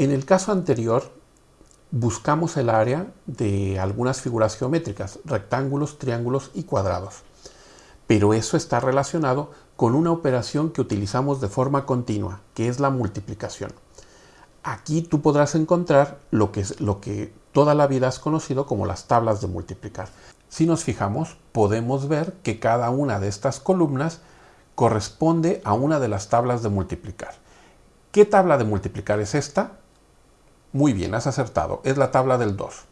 En el caso anterior, buscamos el área de algunas figuras geométricas, rectángulos, triángulos y cuadrados. Pero eso está relacionado con una operación que utilizamos de forma continua, que es la multiplicación. Aquí tú podrás encontrar lo que, lo que toda la vida has conocido como las tablas de multiplicar. Si nos fijamos, podemos ver que cada una de estas columnas corresponde a una de las tablas de multiplicar. ¿Qué tabla de multiplicar es esta? Muy bien, has acertado. Es la tabla del 2.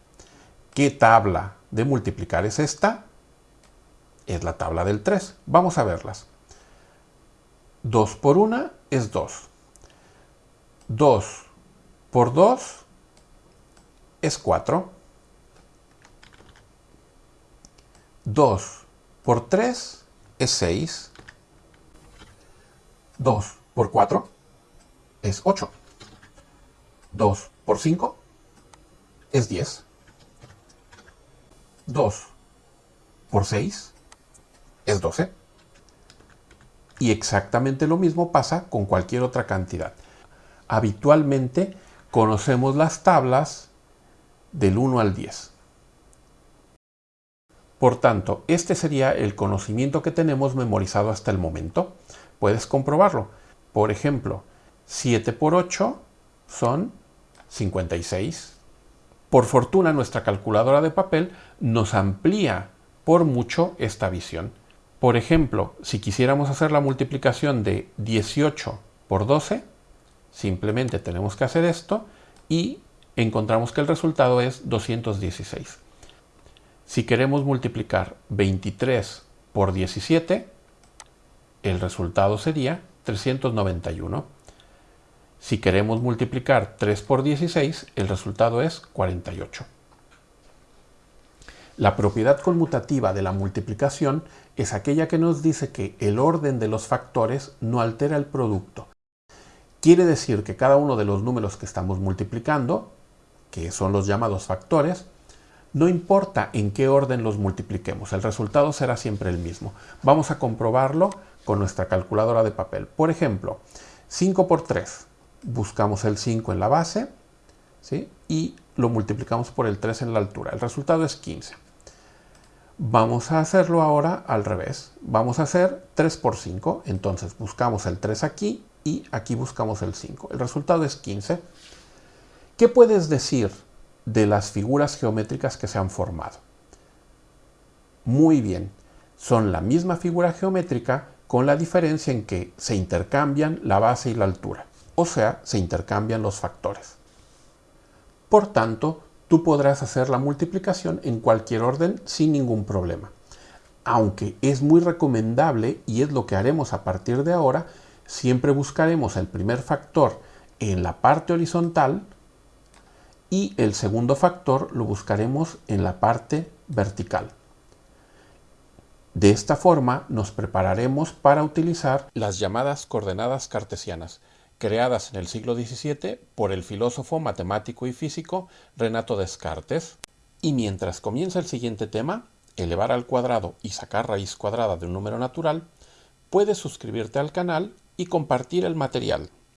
¿Qué tabla de multiplicar es esta? Es la tabla del 3. Vamos a verlas. 2 por 1 es 2. 2 por 2 es 4. 2 por 3 es 6. 2 por 4 es 8. 2 por 5 es 10. 2 por 6 es 12. Y exactamente lo mismo pasa con cualquier otra cantidad. Habitualmente conocemos las tablas del 1 al 10. Por tanto, este sería el conocimiento que tenemos memorizado hasta el momento. Puedes comprobarlo. Por ejemplo, 7 por 8 son 56. Por fortuna nuestra calculadora de papel nos amplía por mucho esta visión. Por ejemplo, si quisiéramos hacer la multiplicación de 18 por 12, simplemente tenemos que hacer esto y encontramos que el resultado es 216. Si queremos multiplicar 23 por 17, el resultado sería 391. Si queremos multiplicar 3 por 16, el resultado es 48. La propiedad conmutativa de la multiplicación es aquella que nos dice que el orden de los factores no altera el producto. Quiere decir que cada uno de los números que estamos multiplicando, que son los llamados factores, no importa en qué orden los multipliquemos, el resultado será siempre el mismo. Vamos a comprobarlo con nuestra calculadora de papel. Por ejemplo, 5 por 3 buscamos el 5 en la base ¿sí? y lo multiplicamos por el 3 en la altura. El resultado es 15. Vamos a hacerlo ahora al revés. Vamos a hacer 3 por 5. Entonces buscamos el 3 aquí y aquí buscamos el 5. El resultado es 15. ¿Qué puedes decir de las figuras geométricas que se han formado? Muy bien. Son la misma figura geométrica con la diferencia en que se intercambian la base y la altura o sea, se intercambian los factores. Por tanto, tú podrás hacer la multiplicación en cualquier orden sin ningún problema. Aunque es muy recomendable, y es lo que haremos a partir de ahora, siempre buscaremos el primer factor en la parte horizontal y el segundo factor lo buscaremos en la parte vertical. De esta forma nos prepararemos para utilizar las llamadas coordenadas cartesianas, creadas en el siglo XVII por el filósofo, matemático y físico Renato Descartes. Y mientras comienza el siguiente tema, elevar al cuadrado y sacar raíz cuadrada de un número natural, puedes suscribirte al canal y compartir el material.